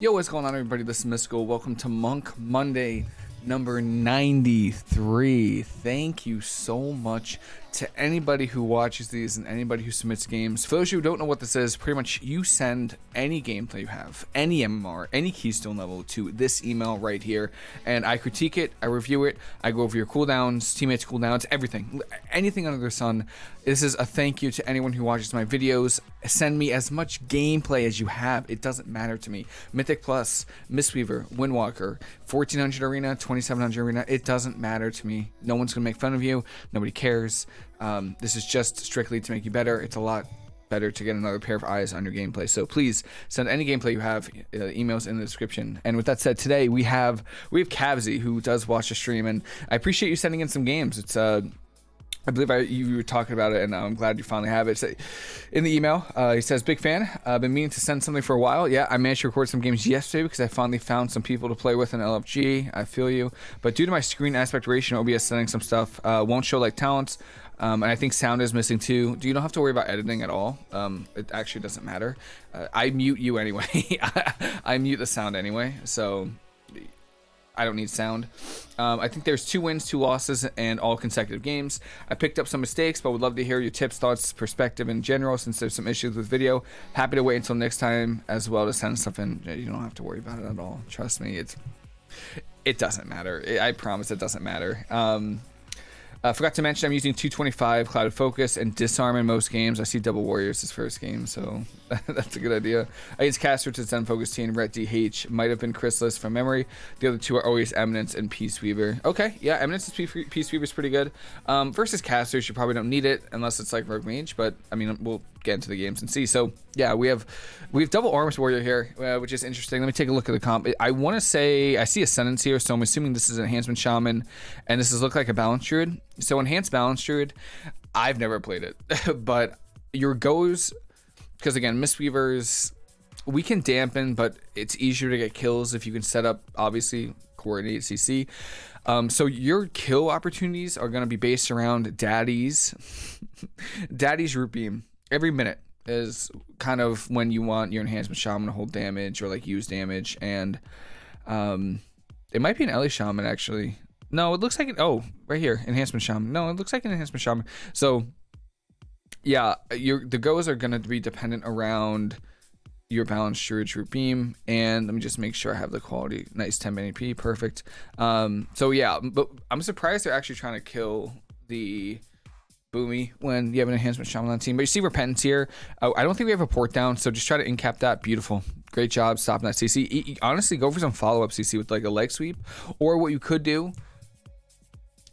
Yo, what's going on, everybody? This is Mystical. Welcome to Monk Monday number 93. Thank you so much to anybody who watches these and anybody who submits games. For those who don't know what this is, pretty much you send any gameplay you have, any MMR, any Keystone level to this email right here, and I critique it, I review it, I go over your cooldowns, teammates' cooldowns, everything, anything under the sun. This is a thank you to anyone who watches my videos. Send me as much gameplay as you have. It doesn't matter to me. Mythic Plus, Mistweaver, Windwalker, 1400 Arena, 2700 Arena. It doesn't matter to me. No one's gonna make fun of you. Nobody cares. Um, this is just strictly to make you better. It's a lot better to get another pair of eyes on your gameplay. So please send any gameplay you have, uh, emails in the description. And with that said, today we have we have Cavsy who does watch the stream, and I appreciate you sending in some games. It's uh I believe I, you were talking about it, and I'm glad you finally have it. So in the email, uh, he says, "Big fan. I've uh, been meaning to send something for a while. Yeah, I managed to record some games yesterday because I finally found some people to play with in LFG. I feel you, but due to my screen aspect ratio, OBS sending some stuff uh, won't show like talents. Um, and I think sound is missing too. Do you don't have to worry about editing at all? Um, it actually doesn't matter. Uh, I mute you anyway. I mute the sound anyway, so I don't need sound. Um, I think there's two wins, two losses, and all consecutive games. I picked up some mistakes, but would love to hear your tips, thoughts, perspective in general since there's some issues with video. Happy to wait until next time as well to send stuff in. You don't have to worry about it at all. Trust me, it's it doesn't matter. I promise it doesn't matter. Um, uh, forgot to mention I'm using 225 Clouded Focus and Disarm in most games. I see Double Warriors his first game, so that's a good idea. Against Caster to Zen Focus Tea, Ret DH might have been Chrysalis from memory. The other two are always Eminence and Peace Weaver. Okay, yeah, Eminence and Peace Weaver is pretty good. Um, versus Casters, you probably don't need it unless it's like Rogue Mage, but I mean, we'll get into the games and see. So yeah, we have we have double Arms Warrior here, uh, which is interesting. Let me take a look at the comp. I want to say I see Ascendance here, so I'm assuming this is an Enhancement Shaman, and this is look like a Balance Druid. So Enhanced Balance Druid, I've never played it, but your goes because again, Mistweavers we can dampen, but it's easier to get kills if you can set up obviously coordinate CC. Um, so your kill opportunities are going to be based around Daddy's Daddy's root beam every minute is kind of when you want your enhancement shaman to hold damage or like use damage. And um it might be an Ele shaman actually. No it looks like an oh right here enhancement shaman. No it looks like an enhancement shaman. So yeah your the goes are going to be dependent around your balanced storage root beam. And let me just make sure I have the quality. Nice 10 AP perfect. Um so yeah but I'm surprised they're actually trying to kill the boomy when you have an enhancement shaman on team. But you see repentance here. Oh, I don't think we have a port down, so just try to incap that. Beautiful. Great job stopping that CC. honestly, go for some follow-up CC with like a leg sweep. Or what you could do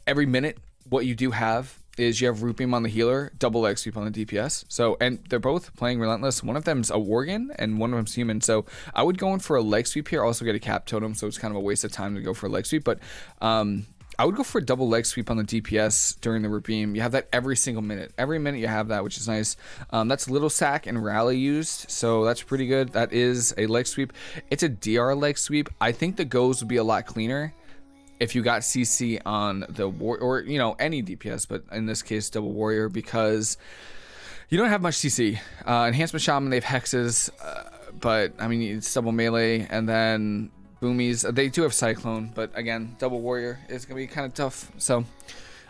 every minute, what you do have is you have root beam on the healer, double leg sweep on the DPS. So and they're both playing relentless. One of them's a worgen and one of them's human. So I would go in for a leg sweep here. Also get a cap totem, so it's kind of a waste of time to go for a leg sweep. But um, I would go for a double leg sweep on the DPS during the beam. You have that every single minute. Every minute you have that, which is nice. Um, that's little sack and rally used, so that's pretty good. That is a leg sweep. It's a DR leg sweep. I think the goes would be a lot cleaner if you got CC on the war or you know any DPS, but in this case double warrior because you don't have much CC. Uh, enhancement shaman they have hexes, uh, but I mean it's double melee and then boomies. They do have Cyclone, but again, double warrior is gonna be kind of tough. So,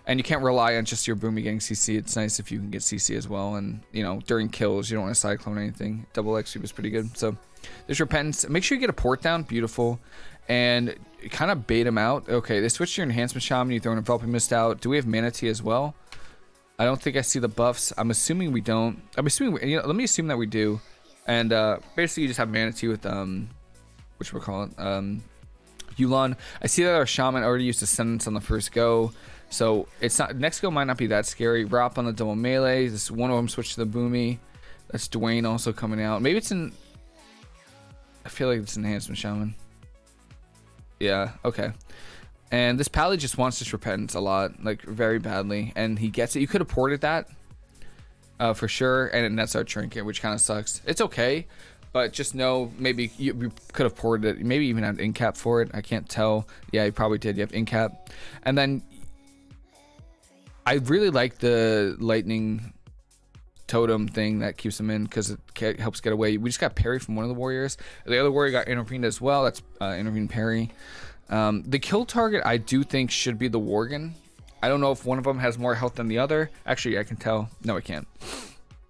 and you can't rely on just your boomy getting CC. It's nice if you can get CC as well. And you know, during kills, you don't want to Cyclone anything. Double X is pretty good. So, there's repentance. Make sure you get a port down. Beautiful. And kind of bait him out. Okay, they switched your enhancement shaman. You throw an enveloping mist out. Do we have Mana Tea as well? I don't think I see the buffs. I'm assuming we don't. I'm assuming. We, you know, let me assume that we do. And uh, basically, you just have Mana Tea with um, which we're calling um Yu'lon. I see that our shaman already used Ascendance on the first go. So it's not next go might not be that scary. Rop on the double melee. This one of them switched to the boomy. That's Dwayne also coming out. Maybe it's in I feel like it's an enhancement shaman. Yeah, okay. And this pally just wants this repentance a lot, like very badly, and he gets it. You could have ported that, uh, for sure, and it nets our trinket, which kind of sucks. It's okay, but just know maybe you, you could have ported it. Maybe even had incap for it. I can't tell. Yeah, you probably did. You have incap, and then I really like the lightning totem thing that keeps him in because it helps get away. We just got parry from one of the warriors. The other warrior got intervened as well. That's uh, intervened parry. Um, the kill target I do think should be the Worgen. I don't know if one of them has more health than the other. Actually, I can tell. No, I can't.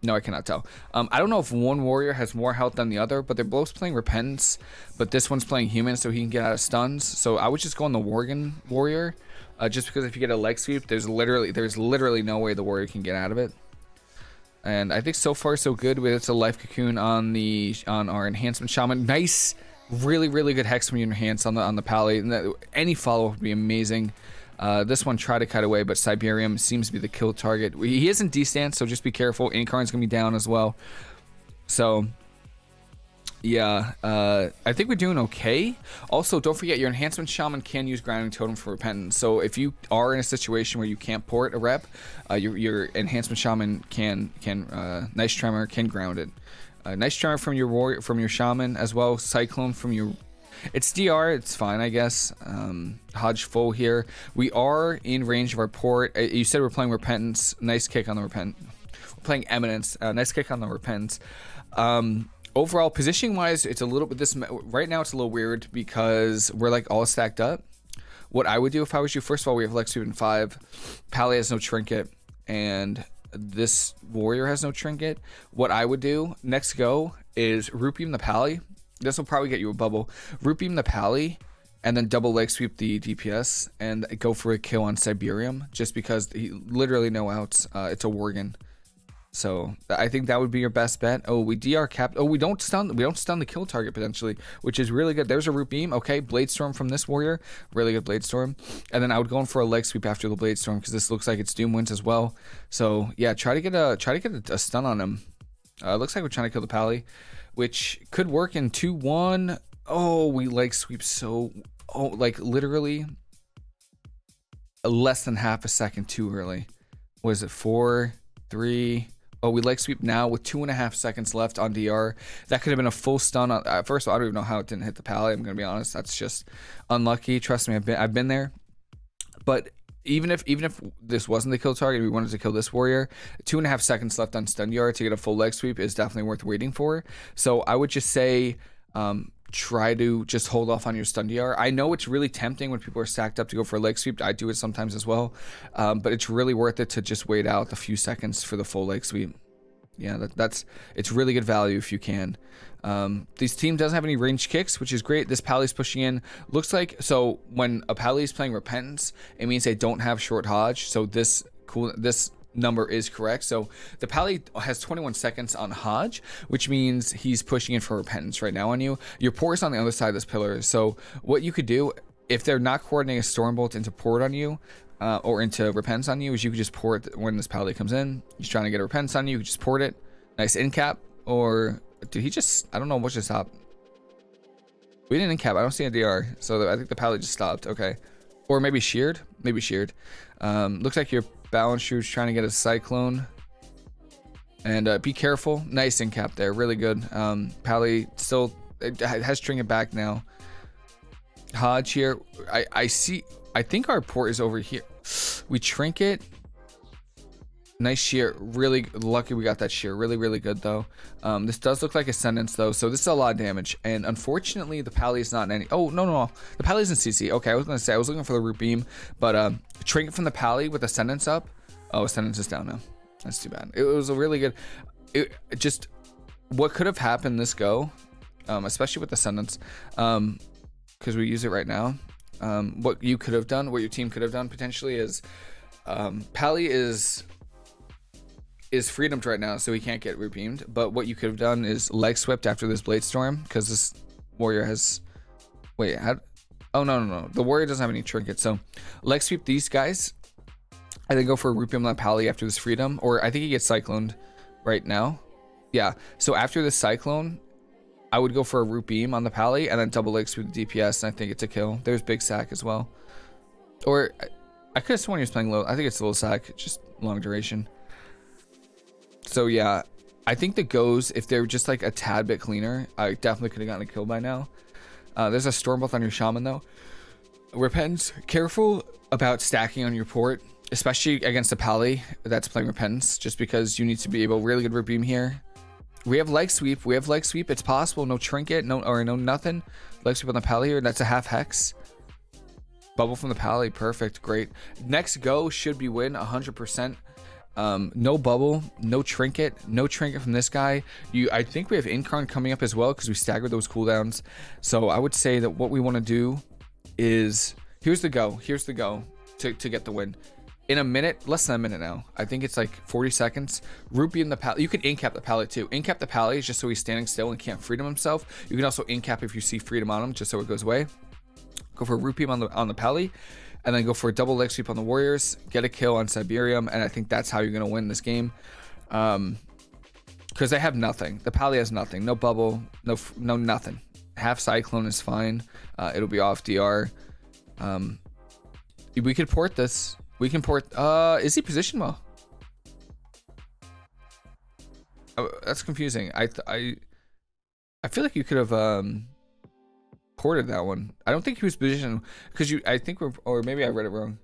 No, I cannot tell. Um, I don't know if one warrior has more health than the other, but they're both playing Repentance. But this one's playing Human, so he can get out of stuns. So I would just go on the Worgen warrior, uh, just because if you get a leg sweep, there's literally there's literally no way the warrior can get out of it. And I think so far so good with it's a life cocoon on the on our enhancement shaman. Nice, really really good hex when you enhance on the on the pally. And that, any follow up would be amazing. Uh, this one tried to cut away, but Siberium seems to be the kill target. He is in D-stance, so just be careful. Incarn's going to be down as well. So, yeah, uh, I think we're doing okay. Also, don't forget your enhancement shaman can use grounding totem for repentance. So if you are in a situation where you can't port a rep, uh, your, your enhancement shaman can can uh, nice tremor can ground it. Uh, nice tremor from your warrior from your shaman as well. Cyclone from your it's DR, it's fine, I guess. Um, Hodge full here. We are in range of our port. Uh, you said we're playing Repentance. Nice kick on the Repent. We're playing Eminence. Uh, nice kick on the Repentance. Um, overall, positioning wise, it's a little bit this right now. It's a little weird because we're like all stacked up. What I would do if I was you, first of all, we have Lex and five. Pally has no trinket, and this warrior has no trinket. What I would do next go is root beam the Pally this will probably get you a bubble. Root beam the Pally, and then double leg sweep the DPS, and go for a kill on Siberium, just because he literally no outs. Uh, it's a Worgen. So I think that would be your best bet. Oh, we DR cap. Oh, we don't stun. We don't stun the kill target potentially, which is really good. There's a root beam. Okay, blade storm from this warrior. Really good blade storm. And then I would go in for a leg sweep after the blade storm because this looks like it's Doom Winds as well. So yeah, try to get a try to get a, a stun on him. Uh, looks like we're trying to kill the pally which could work in 2-1. Oh, we like sweep so... Oh, like literally less than half a second too early. Was it four, three? Oh, we like sweep now with two and a half seconds left on DR. That could have been a full stun. On, uh, first of all, I don't even know how it didn't hit the pally. I'm gonna be honest. That's just unlucky. Trust me, I've been I've been there. But even if even if this wasn't the kill target, we wanted to kill this warrior. Two and a half seconds left on stun yard to get a full leg sweep is definitely worth waiting for. So I would just say. Um, try to just hold off on your stun DR. I know it's really tempting when people are stacked up to go for a leg sweep. I do it sometimes as well, um, but it's really worth it to just wait out a few seconds for the full leg sweep. Yeah, that, that's it's really good value if you can. Um, this team doesn't have any range kicks, which is great. This Pally's pushing in. Looks like so when a Pally is playing Repentance, it means they don't have short Hodge. So this cool this number is correct. So the Pally has 21 seconds on Hodge, which means he's pushing in for Repentance right now on you. Your port is on the other side of this pillar. So what you could do if they're not coordinating a Stormbolt into port on you, uh, or into Repentance on you, is you could just port when this Pally comes in. He's trying to get a Repentance on you, you just port it. Nice in cap, or did he just... I don't know what just happened. We didn't cap. I don't see a DR. So I think the pallet just stopped. Okay. Or maybe sheared. Maybe sheared. Um, looks like your balance shoe's trying to get a cyclone. And uh, be careful. Nice in cap there. Really good. Um, Pally still it has trinket back now. Hodge here. I, I see. I think our port is over here. We trinket. Nice shear. Really lucky we got that shear. Really, really good, though. Um, this does look like Ascendance, though, so this is a lot of damage. And unfortunately, the Pally is not in any... Oh, no, no. The Pally is in CC. Okay, I was going to say, I was looking for the Root Beam, but um, Trinket from the Pally with Ascendance up. Oh, Ascendance is down now. That's too bad. It was a really good... It, just... What could have happened this go, um, especially with Ascendance, um, because we use it right now, um, what you could have done, what your team could have done potentially is... Um, Pally is is freedomed right now, so he can't get redeemed. But what you could have done is leg swept after this blade storm, because this warrior has. Wait, how? Oh no no no! The warrior doesn't have any trinkets, so leg sweep these guys. I then go for a Rupium La Pally after this freedom, or I think he gets cycloned right now. Yeah, so after the cyclone, I would go for a root beam on the Pally and then double leg sweep the DPS, and I think it's a kill. There's big sack as well. Or I, I could have sworn he was playing low. I think it's a little sack, just long duration. So yeah, I think the goes, if they're just like a tad bit cleaner, I definitely could have gotten a kill by now. Uh, there's a Stormbolt on your Shaman though. Repentance, careful about stacking on your port. especially against a Pally that's playing Repentance, just because you need to be able really good root beam here. We have leg sweep. We have leg sweep. It's possible. No trinket. No or no nothing. Leg sweep on the Pally here. That's a half hex. Bubble from the Pally. Perfect. Great. Next go should be win 100%. Um, no bubble, no trinket, no trinket from this guy. You, I think we have Incarn coming up as well because we staggered those cooldowns. So I would say that what we want to do is here's the go. Here's the go to, to get the win. In a minute, less than a minute now. I think it's like 40 seconds. Rupee in the pally. You can incap the pally too. Incap the pally is just so he's standing still and can't freedom himself. You can also incap if you see freedom on him, just so it goes away. Go for Rupee on the on the pally and then go for a double leg sweep on the Warriors, get a kill on Siberium, and I think that's how you're going to win this game. Um, because they have nothing. The Pally has nothing. No bubble, no no nothing. Half Cyclone is fine. Uh, it'll be off DR. Um, we could port this. We can port. Uh, is he position well? Oh, that's confusing. I I I feel like you could have um ported that one. I don't think he was positioned because you. I think we're or maybe I read it wrong.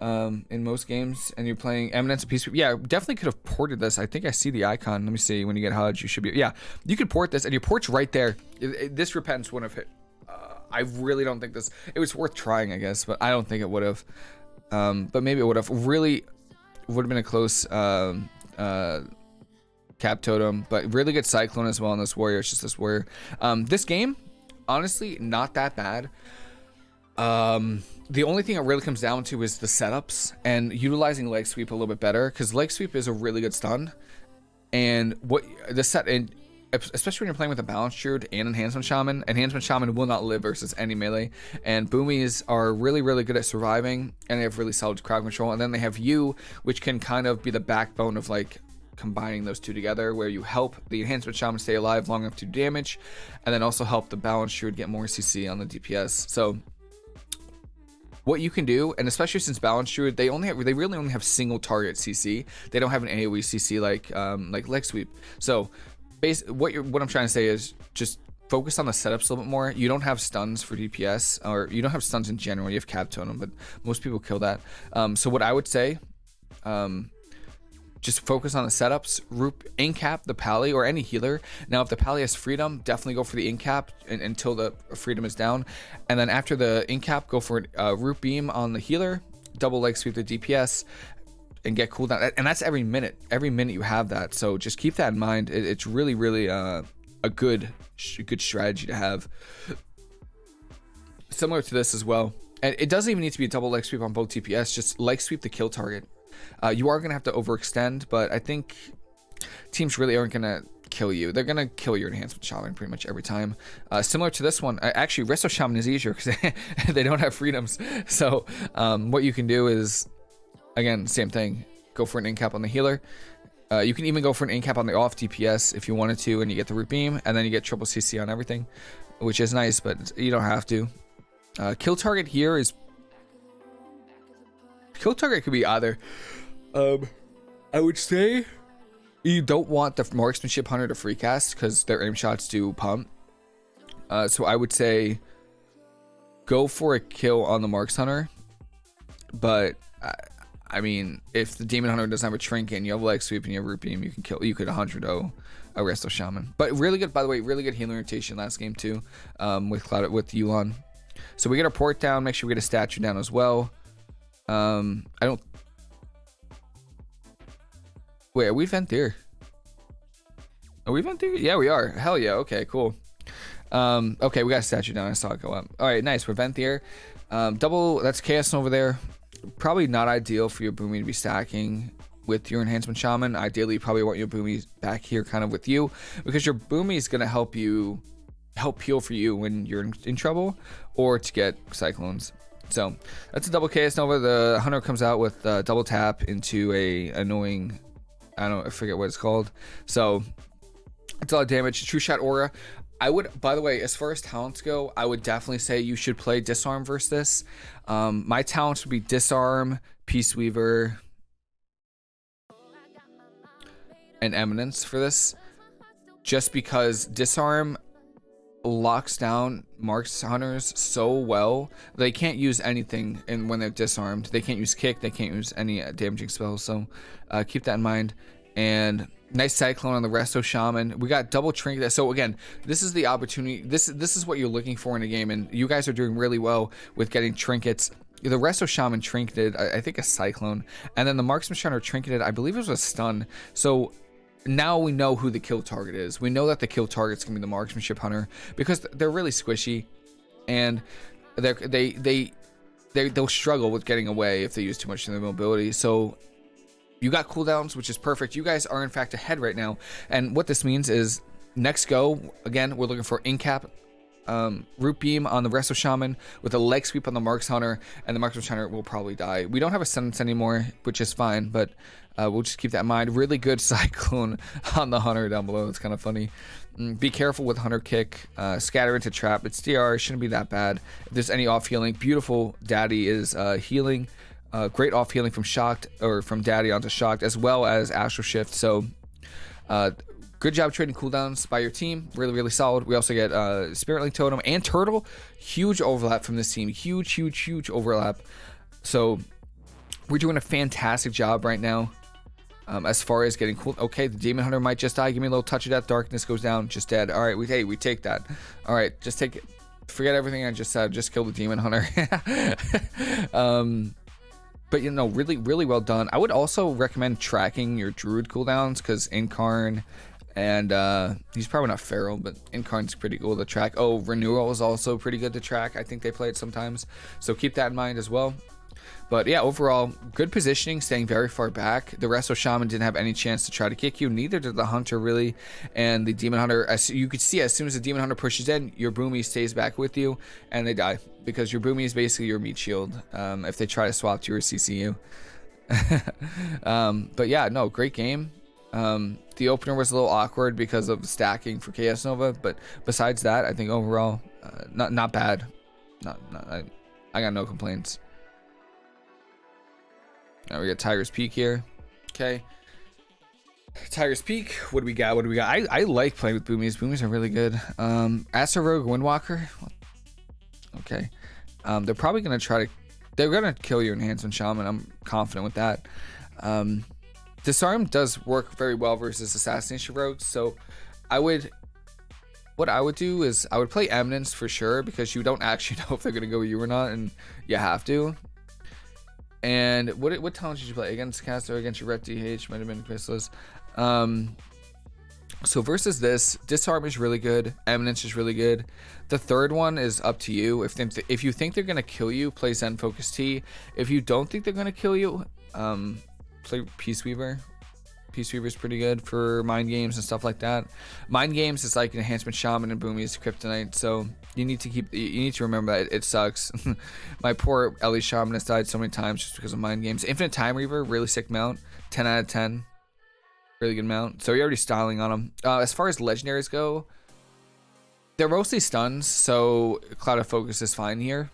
Um, in most games, and you're playing Eminence and Peace. Yeah, definitely could have ported this. I think I see the icon. Let me see. When you get HUD, you should be. Yeah, you could port this, and your port's right there. It, it, this repentance wouldn't have hit. Uh, I really don't think this. It was worth trying, I guess, but I don't think it would have. Um, but maybe it would have. Really, would have been a close. Um, uh, cap totem, but really good cyclone as well on this warrior. It's just this warrior. Um, this game, honestly not that bad. Um, the only thing it really comes down to is the setups and utilizing leg sweep a little bit better because leg sweep is a really good stun. And what the set and especially when you're playing with a balanced druid and enhancement shaman, enhancement shaman will not live versus any melee. And boomies are really, really good at surviving and they have really solid crowd control. And then they have you, which can kind of be the backbone of like combining those two together where you help the enhancement shaman stay alive long enough to damage and then also help the balance druid get more cc on the dps so what you can do and especially since balance druid they only have they really only have single target cc they don't have an aoe cc like um like leg sweep so base what you're what i'm trying to say is just focus on the setups a little bit more. You don't have stuns for DPS, or you don't have stuns in general. You have cap totem, but most people kill that. Um, so what I would say, um, just focus on the setups, root incap the pally or any healer. Now, if the pally has freedom, definitely go for the incap until the freedom is down. And then after the incap, go for a uh, root beam on the healer, double leg sweep the DPS, and get cooldown. And that's every minute. Every minute you have that. So just keep that in mind. It, it's really, really uh, a good, good strategy to have. Similar to this as well. And it doesn't even need to be a double leg sweep on both DPS. Just leg sweep the kill target. Uh, you are going to have to overextend, but I think teams really aren't going to kill you. They're going to kill your enhancement shaman pretty much every time. Uh, similar to this one, actually, Resto Shaman is easier because they, don't have freedoms. So um, what you can do is, again, same thing. Go for an incap on the healer. Uh, you can even go for an incap on the off DPS if you wanted to, and you get the root beam, and then you get triple CC on everything, which is nice, but you don't have to. Uh, kill target here is kill target could be either. Um, I would say you don't want the marksmanship hunter to free cast because their aim shots do pump. Uh, so I would say go for a kill on the marks hunter, but I, I mean, if the demon hunter doesn't have a trinket and you have leg sweep and you have root beam, you can kill. You could 100 0 a resto shaman. But really good, by the way, really good healing rotation last game too, um, with Cloud with Yu'lon. So we get our port down. Make sure we get a statue down as well. Um, I don't. Wait, are we Venthyr? Are we Venthyr? Yeah, we are. Hell yeah. Okay, cool. Um, okay, we got a statue down. I saw it go up. All right, nice. We're Venthyr. Um, double. That's Chaos over there. Probably not ideal for your Boomy to be stacking with your enhancement shaman. Ideally, you probably want your Boomy back here kind of with you because your Boomy is going to help you help heal for you when you're in, in trouble or to get cyclones. So that's a double Chaos Nova. The Hunter comes out with a double tap into a annoying, I don't I forget what it's called. So it's a lot of damage. True Shot Aura. I would, by the way, as far as talents go, I would definitely say you should play Disarm versus this. Um, my talents would be Disarm, Peace Weaver, and Eminence for this. Just because Disarm locks down Marks Hunters so well. They can't use anything and when they're disarmed. They can't use kick. They can't use any uh, damaging spells. So uh, keep that in mind. And nice cyclone on the resto shaman we got double trinket so again this is the opportunity this this is what you're looking for in a game and you guys are doing really well with getting trinkets the resto shaman trinketed I, I think a cyclone and then the marksman shunner trinketed i believe it was a stun so now we know who the kill target is. We know that the kill target's gonna be the marksmanship hunter because they're really squishy, and they they they they they'll struggle with getting away if they use too much of their mobility. So you got cooldowns, which is perfect. You guys are in fact ahead right now, and what this means is next go again. We're looking for incap um, root beam on the resto shaman with a leg sweep on the marks hunter and the marks hunter will probably die we don't have a sentence anymore which is fine but uh, we'll just keep that in mind really good cyclone on the hunter down below it's kind of funny mm, be careful with hunter kick uh, scatter into trap it's dr shouldn't be that bad if there's any off healing beautiful daddy is uh, healing uh, great off healing from shocked or from daddy onto shocked as well as astral shift so uh, Good job trading cooldowns by your team. Really, really solid. We also get uh, Spirit Link Totem and Turtle. Huge overlap from this team. Huge, huge, huge overlap. So we're doing a fantastic job right now. Um, as far as getting cool, okay, the demon hunter might just die. Give me a little touch of that. Darkness goes down, just dead. All right, we hey, we take that. All right, just take it. Forget everything I just said. Just kill the demon hunter. um, but you know, really, really well done. I would also recommend tracking your druid cooldowns because Incarn and uh, he's probably not feral, but Incarn's pretty cool to track. Oh, Renewal is also pretty good to track. I think they play it sometimes. So keep that in mind as well. But yeah, overall, good positioning, staying very far back. The Resto Shaman didn't have any chance to try to kick you. Neither did the Hunter, really. And the Demon Hunter, as you could see, as soon as the Demon Hunter pushes in, your Boomy stays back with you, and they die. Because your Boomy is basically your meat shield um, if they try to swap to your CCU. um, but yeah, no, great game. Um, the opener was a little awkward because of stacking for Chaos Nova, but besides that, I think overall, uh, not not bad. Not, not I, I got no complaints. Now we got Tiger's Peak here. Okay. Tiger's Peak. What do we got? What do we got? I, I like playing with Boomies. Boomies are really good. Um, Astro Rogue Windwalker. Okay. Um, they're probably gonna try to. They're gonna kill your Enhancement Shaman. I'm confident with that. Um, Disarm does work very well versus Assassination Rogues, so I would what I would do is I would play Eminence for sure because you don't actually know if they're gonna go with you or not, and you have to. And what what talent did you play against Caster against your Ret DH might have been Chrysalis. Um, so versus this, Disarm is really good. Eminence is really good. The third one is up to you. If they, if you think they're gonna kill you, play Zen Focus Tea. If you don't think they're gonna kill you, um, play Peace Weaver. Peace Weaver is pretty good for mind games and stuff like that. Mind games is like enhancement shaman and boomies kryptonite, so you need to keep you need to remember that it, sucks. My poor Ele shaman has died so many times just because of mind games. Infinite Time Reaver, really sick mount, 10 out of 10, really good mount. So you're already styling on them. Uh, as far as legendaries go, they're mostly stuns, so Clouded Focus is fine here.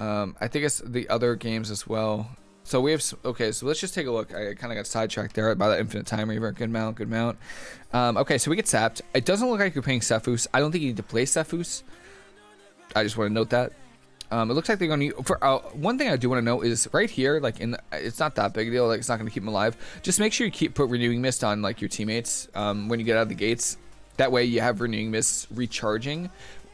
Um, I think it's the other games as well. So we have okay. So let's just take a look. I kind of got sidetracked there by that infinite time reaver. Good mount, good mount. Um, okay, so we get sapped. It doesn't look like you're playing Sephuz. I don't think you need to play Sephuz. I just want to note that. Um, it looks like they're going to for uh, one thing I do want to know is right here, like in the, it's not that big a deal. Like it's not going to keep them alive. Just make sure you keep put renewing mist on like your teammates um, when you get out of the gates. That way you have renewing mist recharging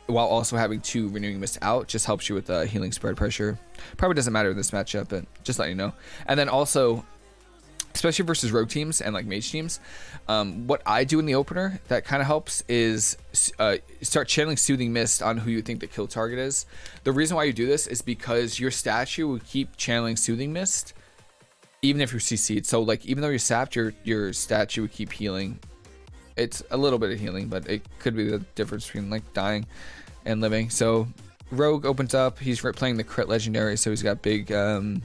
while also having two renewing mist out just helps you with the uh, healing spread pressure. Probably doesn't matter in this matchup, but just let you know. And then also, especially versus rogue teams and like mage teams, um, what I do in the opener that kind of helps is uh, start channeling soothing mist on who you think the kill target is. The reason why you do this is because your statue will keep channeling soothing mist even if you're CC'd. So like even though you're sapped, your your statue would keep healing it's a little bit of healing, but it could be the difference between like dying and living. So Rogue opens up. He's playing the crit legendary, so he's got big. Um,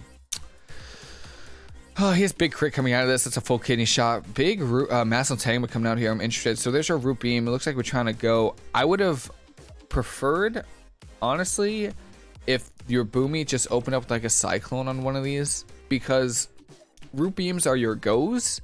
oh, he has big crit coming out of this. That's a full kidney shot. Big root, uh, Mass Entanglement coming out here. I'm interested. So there's our root beam. It looks like we're trying to go. I would have preferred, honestly, if your boomy just opened up like a cyclone on one of these because root beams are your goes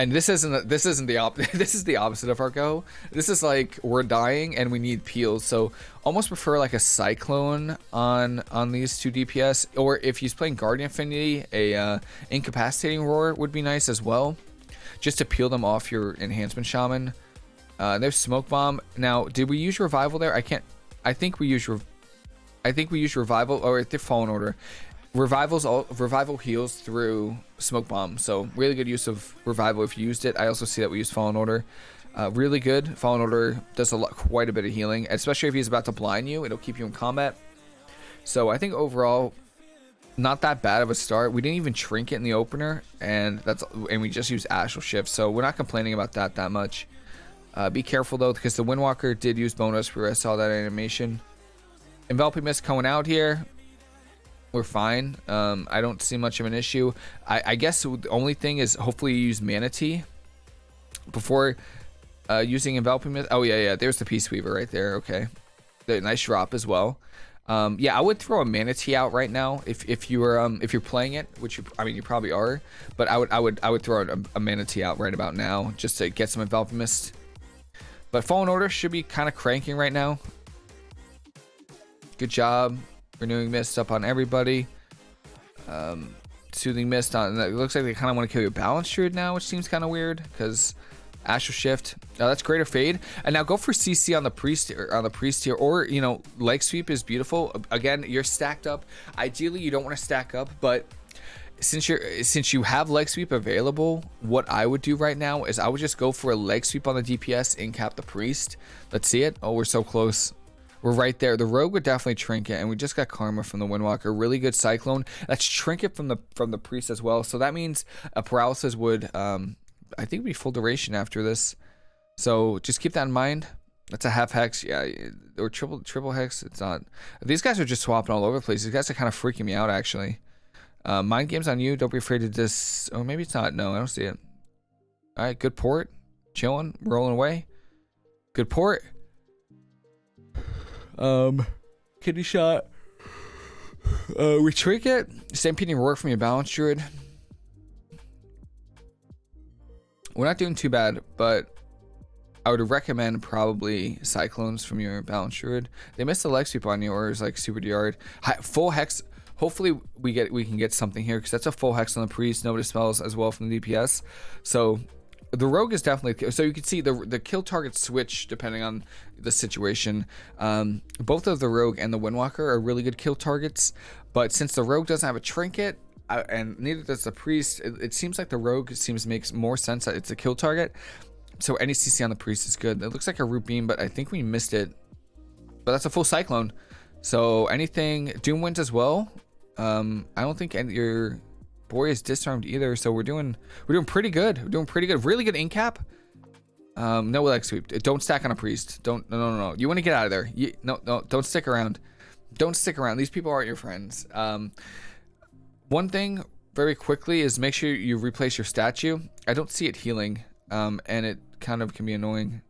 and this isn't this isn't the op this is the opposite of our go. This is like we're dying and we need peels. So almost prefer like a cyclone on on these two DPS. Or if he's playing Guardian Affinity, a uh, incapacitating roar would be nice as well, just to peel them off your enhancement shaman. Uh, there's smoke bomb. Now, did we use revival there? I can't. I think we use. I think we use revival or the fallen order. Revivals all revival heals through smoke bomb, so really good use of revival if you used it. I also see that we use fallen order. Uh, really good. Fallen order does a lot, quite a bit of healing, especially if he's about to blind you. It'll keep you in combat. So I think overall, not that bad of a start. We didn't even trinket in the opener, and that's and we just used astral shift, so we're not complaining about that that much. Uh, be careful though, because the Windwalker did use bonus I saw that animation. Enveloping Mist coming out here we're fine. Um, I don't see much of an issue. I, I, guess the only thing is hopefully you use Manatee before uh, using Enveloping Mist. Oh, yeah, yeah. There's the Peace Weaver right there. Okay. The nice drop as well. Um, yeah, I would throw a Mana Tea out right now if, if you were um, if you're playing it, which you, I mean you probably are, but I would I would I would throw a, a Mana Tea out right about now just to get some Enveloping Mist. But Fallen Order should be kind of cranking right now. Good job. Renewing Mist up on everybody. Um, Soothing Mist on. It looks like they kind of want to kill your Balance Druid now, which seems kind of weird because Astral Shift. Oh, that's Greater Fade. And now go for CC on the Priest here, on the Priest here, or you know, Leg Sweep is beautiful. Again, you're stacked up. Ideally, you don't want to stack up, but since you're since you have leg sweep available, what I would do right now is I would just go for a leg sweep on the DPS and cap the priest. Let's see it. Oh, we're so close. We're right there. The rogue would definitely trinket, and we just got karma from the windwalker. Really good cyclone. That's trinket from the from the priest as well. So that means a paralysis would, um, I think, be full duration after this. So just keep that in mind. That's a half hex, yeah, or triple triple hex. It's not. These guys are just swapping all over the place. These guys are kind of freaking me out, actually. Uh, mind games on you. Don't be afraid to this. Oh, maybe it's not. No, I don't see it. All right, good port. Chilling, rolling away. Good port. Um, kidney shot. Uh, we trick it. Stampeding roar from your balance druid. We're not doing too bad, but I would recommend probably cyclones from your balance druid. They missed the leg sweep on you, or it's like super yard. Full hex. Hopefully we get we can get something here because that's a full hex on the priest. Nobody spells as well from the DPS. So the rogue is definitely so you can see the the kill target switch depending on the situation. Um, both of the rogue and the windwalker are really good kill targets but since the rogue doesn't have a trinket uh, and neither does the priest it, it, seems like the rogue seems makes more sense that it's a kill target. So any cc on the priest is good. It looks like a root beam but i think we missed it. But that's a full cyclone. So anything Doom Winds as well. Um, i don't think any, your Boy is disarmed either, so we're doing we're doing pretty good. We're doing pretty good. Really good incap. Um, no leg sweep. Don't stack on a priest. Don't no no no. You want to get out of there. You, no no. Don't stick around. Don't stick around. These people aren't your friends. Um, one thing very quickly is make sure you replace your statue. I don't see it healing, um, and it kind of can be annoying.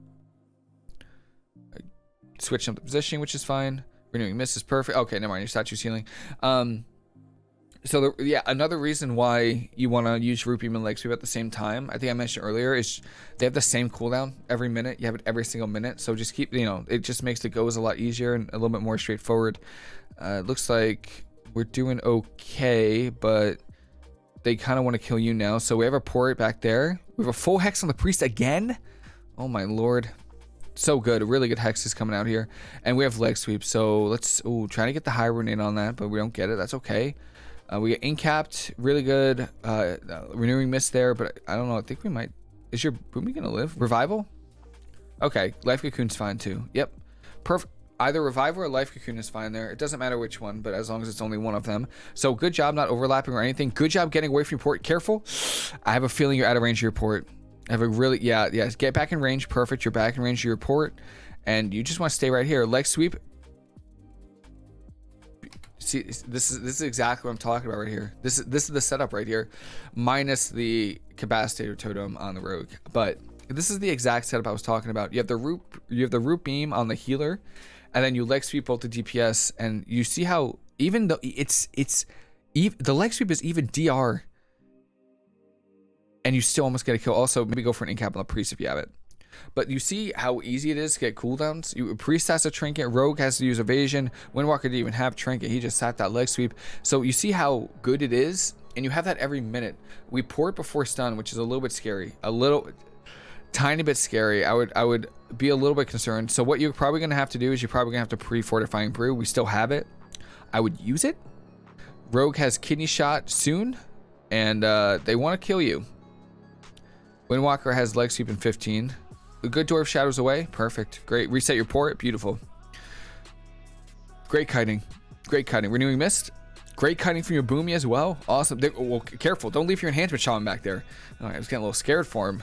Switch up the positioning, which is fine. Renewing Mist is perfect. Okay, never mind. Your statue's healing. Um, so the, yeah, another reason why you want to use Root and Leg Sweep at the same time, I think I mentioned earlier, is they have the same cooldown every minute. You have it every single minute, so just keep you know it just makes the goes a lot easier and a little bit more straightforward. Uh, it looks like we're doing okay, but they kind of want to kill you now. So we have a port back there. We have a full hex on the priest again. Oh my lord. So good. A really good hexes coming out here. And we have leg sweep. So let's oh trying to get the high in on that, but we don't get it. That's okay. Uh, we get incapped, really good. Uh, uh, renewing mist there, but I don't know. I think we might. Is your Boomy gonna live? Revival? Okay, life cocoon's fine too. Yep, perfect. Either revival or life cocoon is fine there. It doesn't matter which one, but as long as it's only one of them. So good job not overlapping or anything. Good job getting away from your port. Careful. I have a feeling you're out of range of your port. I have a really yeah yeah. Get back in range. Perfect. You're back in range of your port, and you just want to stay right here. Leg sweep See, this is this is exactly what I'm talking about right here. This is this is the setup right here, minus the capacitator totem on the rogue. But this is the exact setup I was talking about. You have the root you have the root beam on the healer, and then you leg sweep both the DPS, and you see how even though it's it's even the leg sweep is even DR. and you still almost get a kill. Also, maybe go for an incap on the priest if you have it. But you see how easy it is to get cooldowns? You, priest has a trinket, Rogue has to use evasion, Windwalker didn't even have trinket, he just sat that leg sweep. So you see how good it is, and you have that every minute. We port before stun, which is a little bit scary. A little tiny bit scary. I would I would be a little bit concerned. So what you're probably gonna have to do is you're probably gonna have to pre-fortifying brew. We still have it. I would use it. Rogue has kidney shot soon, and uh, they want to kill you. Windwalker has leg sweep in 15. Good dwarf shadows away. Perfect. Great. Reset your port. Beautiful. Great kiting. Great kiting. Renewing mist. Great kiting from your boomy as well. Awesome. They, well, careful. Don't leave your enhancement shaman back there. Oh, I was getting a little scared for him.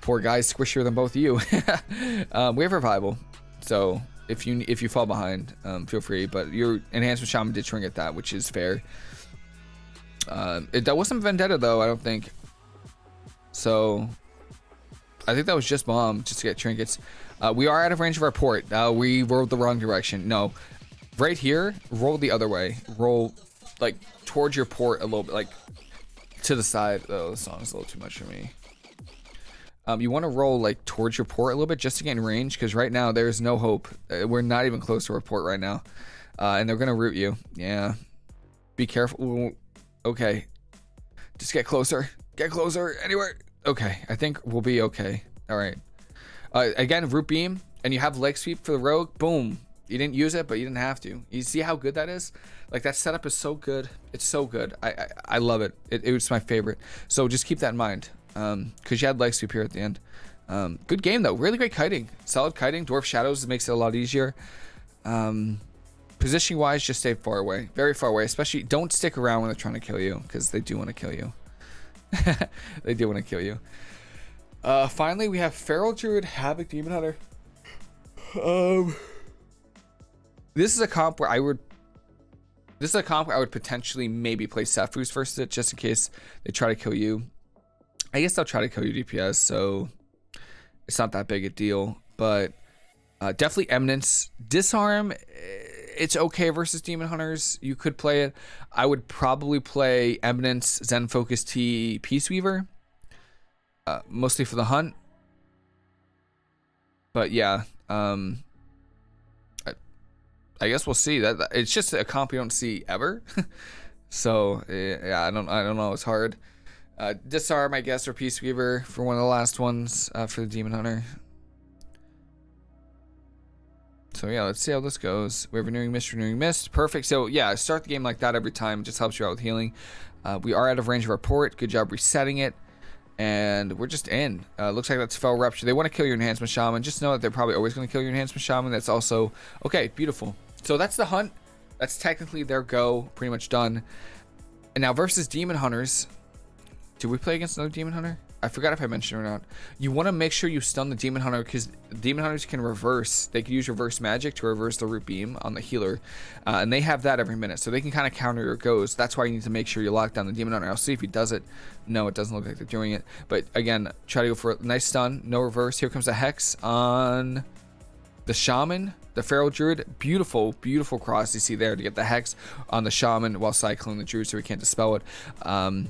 Poor guy's squishier than both of you. um, we have revival. So if you if you fall behind, um, feel free. But your enhancement shaman did shrink at that, which is fair. Uh, it, that wasn't vendetta though. I don't think. So I think that was just bomb, just to get trinkets. Uh, we are out of range of our port. Uh, we rolled the wrong direction. No, right here, roll the other way. Roll like towards your port a little bit, like to the side. Oh, the song's a little too much for me. Um, you want to roll like towards your port a little bit just to get in range because right now there's no hope. Uh, we're not even close to our port right now, uh, and they're gonna root you. Yeah, be careful. Okay, just get closer. Get closer. Anywhere. Okay, I think we'll be okay. All right. Uh, again, root beam, and you have leg sweep for the rogue. Boom. You didn't use it, but you didn't have to. You see how good that is? Like that setup is so good. It's so good. I I, I love it. it. It was my favorite. So just keep that in mind. Um, because you had leg sweep here at the end. Um, good game though. Really great kiting. Solid kiting. Dwarf shadows makes it a lot easier. Um, positioning wise, just stay far away. Very far away. Especially don't stick around when they're trying to kill you because they do want to kill you. they do want to kill you. Uh, finally, we have Feral Druid, Havoc Demon Hunter. Um, this is a comp where I would. This is a comp where I would potentially maybe play Sephuz versus it, just in case they try to kill you. I guess they'll try to kill you DPS, so it's not that big a deal. But uh, definitely Eminence, Disarm it's okay versus Demon Hunters. You could play it. I would probably play Eminence, Zen Focus Tea, Peace Weaver. Uh, mostly for the hunt. But yeah, um, I, I guess we'll see. That it's just a comp you don't see ever. so yeah, I don't I don't know. It's hard. Uh, disarm, I guess, or Peace Weaver for one of the last ones uh, for the Demon Hunter. So yeah, let's see how this goes. We have renewing mist, renewing mist. Perfect. So yeah, start the game like that every time. It just helps you out with healing. Uh, we are out of range of our port. Good job resetting it. And we're just in. Uh, looks like that's Fel Rupture. They want to kill your Enhancement Shaman. Just know that they're probably always going to kill your Enhancement Shaman. That's also... Okay, beautiful. So that's the hunt. That's technically their go. Pretty much done. And now versus Demon Hunters. Do we play against another Demon Hunter? I forgot if I mentioned or not. You want to make sure you stun the Demon Hunter because Demon Hunters can reverse. They can use reverse magic to reverse the root beam on the healer. Uh, and they have that every minute. So they can kind of counter your goes. That's why you need to make sure you lock down the Demon Hunter. I'll see if he does it. No, it doesn't look like they're doing it. But again, try to go for a nice stun. No reverse. Here comes the Hex on the Shaman. The Feral Druid. Beautiful, beautiful cross you see there to get the Hex on the Shaman while cycling the Druid so we can't dispel it. Um,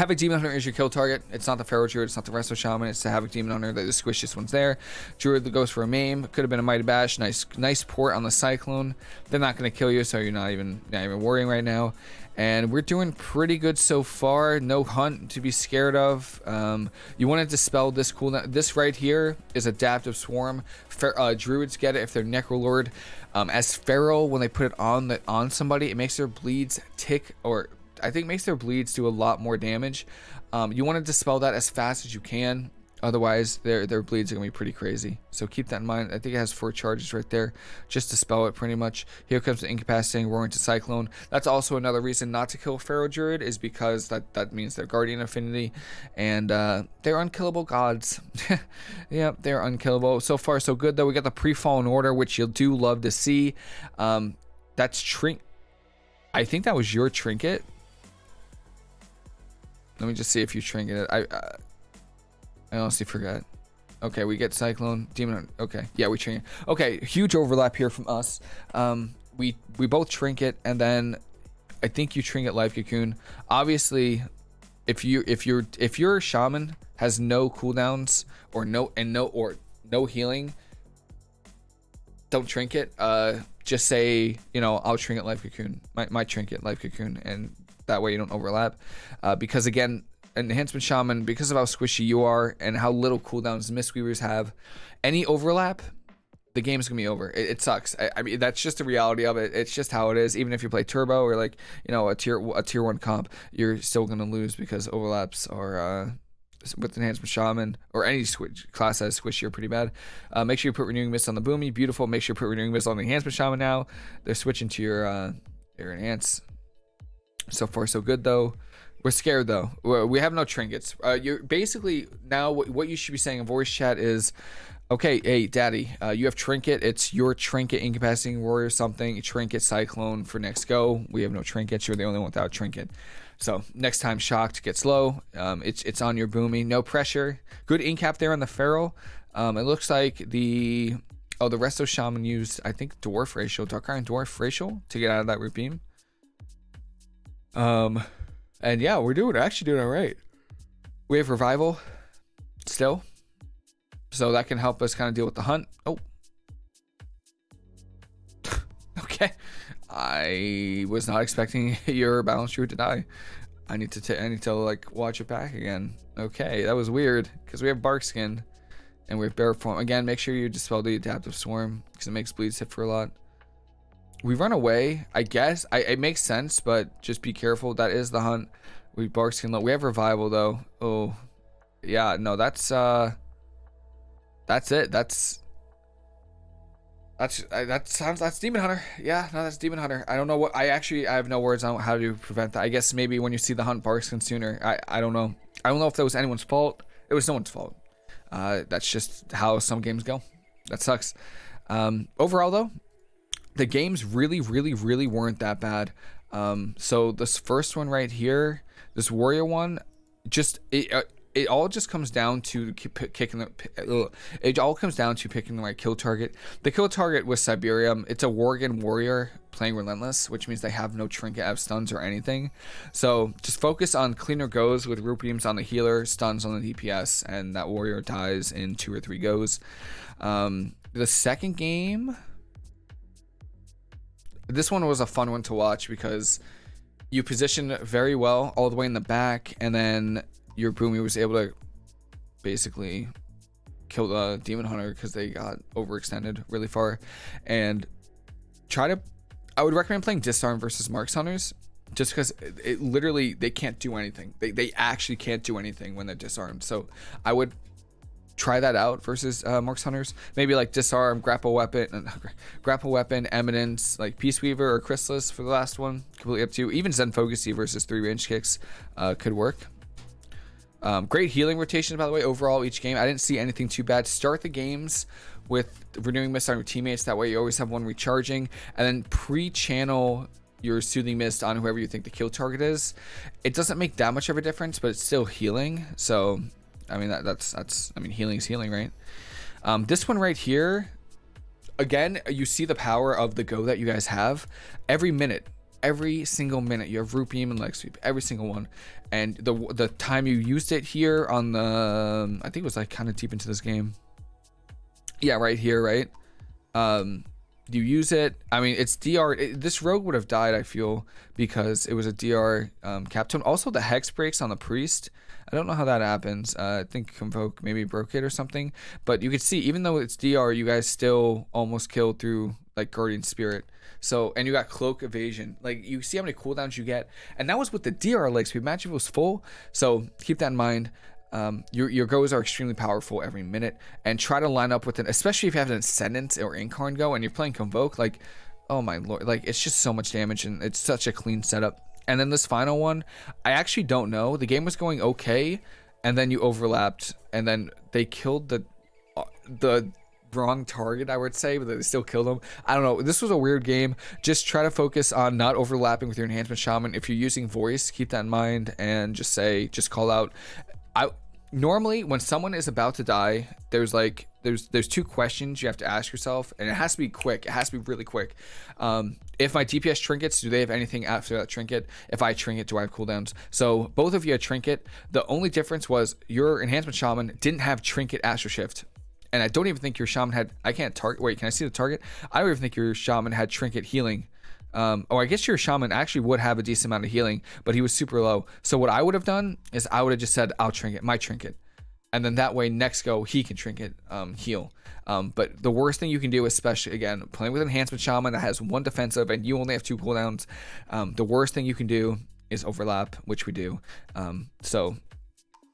Havoc Demon Hunter is your kill target. It's not the Feral Druid, it's not the Resto Shaman, it's the Havoc Demon Hunter. The squishiest one's there. Druid that goes for a maim. Could have been a Mighty Bash. Nice nice port on the Cyclone. They're not going to kill you, so you're not even, not even worrying right now. And we're doing pretty good so far. No hunt to be scared of. Um, you want to dispel this cooldown. This right here is Adaptive Swarm. Fer uh, Druids get it if they're Necrolord. Um, as Feral, when they put it on the on somebody, it makes their bleeds tick or I think makes their bleeds do a lot more damage. Um, you want to dispel that as fast as you can. Otherwise, their their bleeds are gonna be pretty crazy. So keep that in mind. I think it has four charges right there, just to spell it pretty much. Here comes the incapacitating roaring to cyclone. That's also another reason not to kill Feral Druid is because that that means they're Guardian Affinity, and uh, they're unkillable gods. yeah, they're unkillable. So far, so good though. We got the pre-fallen order, which you do love to see. Um, that's trink. I think that was your trinket. Let me just see if you trinket it. I uh, I honestly forgot. Okay, we get Cyclone, Demon. Okay, yeah, we trinket. Okay, huge overlap here from us. Um, we we both trinket, and then I think you trinket Life Cocoon. Obviously, if you if you're if your shaman has no cooldowns or no and no or no healing, don't trinket. Uh, just say you know I'll trinket life cocoon, my my trinket life cocoon, and that way you don't overlap. Uh, because again, enhancement shaman because of how squishy you are and how little cooldowns mistweavers have, any overlap the game's gonna be over. It, it sucks. I, I, mean, that's just the reality of it. It's just how it is. Even if you play turbo or like you know a tier a tier one comp, you're still gonna lose because overlaps are uh, with enhancement shaman or any switch class has squish you're pretty bad. Uh, make sure you put renewing mist on the boomy. Beautiful. Make sure you put renewing mist on the enhancement shaman now. They're switching to your uh, your enhance. So far so good though. We're scared though. We have no trinkets. Uh, you're basically now what, you should be saying in voice chat is Okay, hey, Daddy, uh, you have Trinket. It's your Trinket Incapacitating Warrior something. Trinket Cyclone for next go. We have no Trinkets. You're the only one without Trinket. So next time Shocked gets low, um, it's it's on your Boomy. No pressure. Good incap there on the Feral. Um, it looks like the... Oh, the Resto Shaman used, I think, Dwarf Racial, Dark Iron Dwarf Racial to get out of that root beam. Um, and yeah, we're doing actually doing all right. We have Revival still. So that can help us kind of deal with the hunt. Oh. okay. I was not expecting your balance druid to die. I need to I need to like watch it back again. Okay, that was weird because we have bark skin and we have bear form. Again, make sure you dispel the adaptive swarm because it makes bleeds hit for a lot. We run away, I guess. I, it makes sense, but just be careful. That is the hunt. We bark skin. We have revival though. Oh, yeah. No, that's uh that's it. That's that's that sounds that's demon hunter. Yeah, no, that's demon hunter. I don't know what I actually I have no words on how to prevent that. I guess maybe when you see the hunt Barkskin sooner. I I don't know. I don't know if that was anyone's fault. It was no one's fault. Uh, that's just how some games go. That sucks. Um, overall though, the games really, really, really weren't that bad. Um, so this first one right here, this warrior one, just it, uh, it all just comes down to kicking the. It all comes down to picking the right kill target. The kill target was Siberium. It's a Worgen warrior playing Relentless, which means they have no trinket, have stuns or anything. So just focus on cleaner goes with root beams on the healer, stuns on the DPS, and that warrior dies in two or three goes. Um, the second game, this one was a fun one to watch because you position very well all the way in the back, and then your Boomy was able to basically kill the demon hunter because they got overextended really far. And try to i would recommend playing disarm versus marks hunters just because it, it, literally they can't do anything. They, they actually can't do anything when they're disarmed. So i would try that out versus uh, marks hunters maybe like disarm grapple weapon grapple weapon eminence like peace weaver or chrysalis for the last one completely up to you even zen focus tea versus three range kicks uh, could work um, great healing rotation, by the way, overall each game. I didn't see anything too bad. Start the games with renewing mist on your teammates. That way you always have one recharging. And then pre-channel your soothing mist on whoever you think the kill target is. It doesn't make that much of a difference, but it's still healing. So, I mean, that, that's, that's, I mean, healing's healing, right? Um, this one right here, again, you see the power of the go that you guys have. Every minute, every single minute you have beam and leg sweep every single one. And the the time you used it here on the i think it was like kind of deep into this game. Yeah right here right? Um you use it. I mean it's dr it, this rogue would have died i feel because it was a dr um captain also the hex breaks on the priest i don't know how that happens uh, i think convoke maybe broke it or something but you could see even though it's dr you guys still almost killed through like guardian spirit so and you got cloak evasion. Like you see how many cooldowns you get, and that was with the DR leg sweep. Imagine if it was full. So keep that in mind. Um, your your goes are extremely powerful every minute, and try to line up with it, especially if you have an ascendant or incarn go, and you're playing convoke. Like, oh my lord, like it's just so much damage, and it's such a clean setup. And then this final one, I actually don't know. The game was going okay, and then you overlapped, and then they killed the uh, the wrong target, I would say, but they still killed him. I don't know. This was a weird game. Just try to focus on not overlapping with your enhancement shaman. If you're using voice, keep that in mind and just say, just call out. I normally when someone is about to die, there's like there's there's two questions you have to ask yourself, and it has to be quick. It has to be really quick. Um, if my DPS trinkets, do they have anything after that trinket? If I trinket, do I have cooldowns? So both of you had trinket. The only difference was your enhancement shaman didn't have trinket astral shift. And I don't even think your shaman had I can't target wait, can I see the target? I don't even think your shaman had trinket healing. Um, oh, I guess your shaman actually would have a decent amount of healing, but he was super low. So what I would have done is I would have just said, I'll trinket, my trinket. And then that way, next go, he can trinket, um, heal. Um, but the worst thing you can do, especially again, playing with Enhancement Shaman that has one defensive and you only have two cooldowns, um, the worst thing you can do is overlap, which we do. Um, so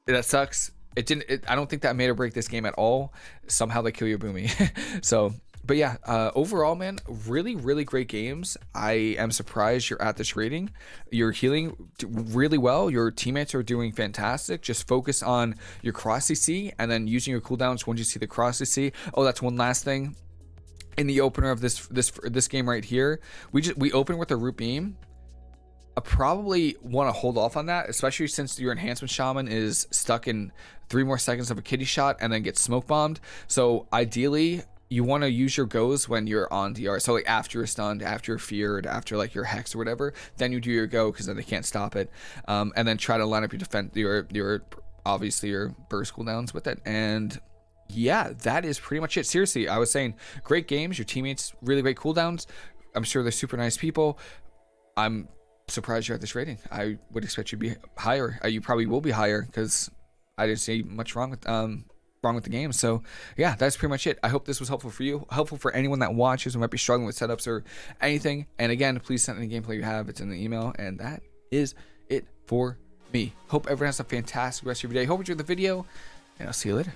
that sucks. It didn't. It, I don't think that made or break this game at all. Somehow they kill your boomy. so but yeah, uh, overall, man, really, really great games. I am surprised you're at this rating. You're healing really well. Your teammates are doing fantastic. Just focus on your cross CC and then using your cooldowns once you see the cross CC. Oh, that's one last thing. In the opener of this this this game right here, we just we open with a root beam. I probably want to hold off on that, especially since your enhancement shaman is stuck in three more seconds of a kidney shot and then gets smoke bombed. So ideally, you want to use your goes when you're on DR. So like after you're stunned, after you're feared, after like your hex or whatever, then you do your go because then they can't stop it. Um, and then try to line up your defense, your your obviously your burst cooldowns with it. And yeah, that is pretty much it. Seriously, I was saying great games. Your teammates really great cooldowns. I'm sure they're super nice people. I'm surprised you're at this rating. I would expect you to be higher. Uh, you probably will be higher because I didn't see much wrong with um wrong with the game. So yeah, that's pretty much it. I hope this was helpful for you, helpful for anyone that watches who might be struggling with setups or anything. And again, please send any gameplay you have. It's in the email. And that is it for me. Hope everyone has a fantastic rest of your day. Hope you enjoyed the video, and I'll see you later.